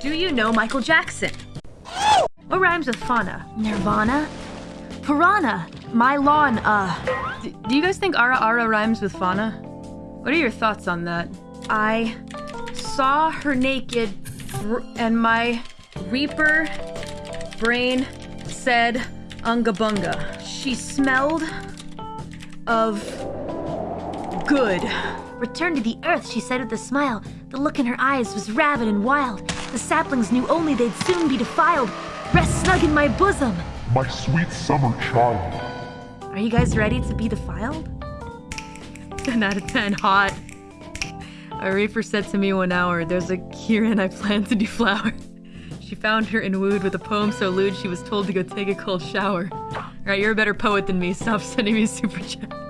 Do you know Michael Jackson? What rhymes with fauna? Nirvana? Piranha! My lawn, uh. D- do you guys think Ara Ara rhymes with fauna? What are your thoughts on that? I saw her naked, and my Reaper brain said Unga Bunga. She smelled of good. Return to the earth, she said with a smile. The look in her eyes was rabid and wild. The saplings knew only they'd soon be defiled. Rest snug in my bosom. My sweet summer child. Are you guys ready to be defiled? 10 out of 10, hot. A Reaper said to me one hour, There's a Kirin I plan to deflower. She found her and wooed with a poem so lewd she was told to go take a cold shower. Alright, you're a better poet than me. Stop sending me super chat.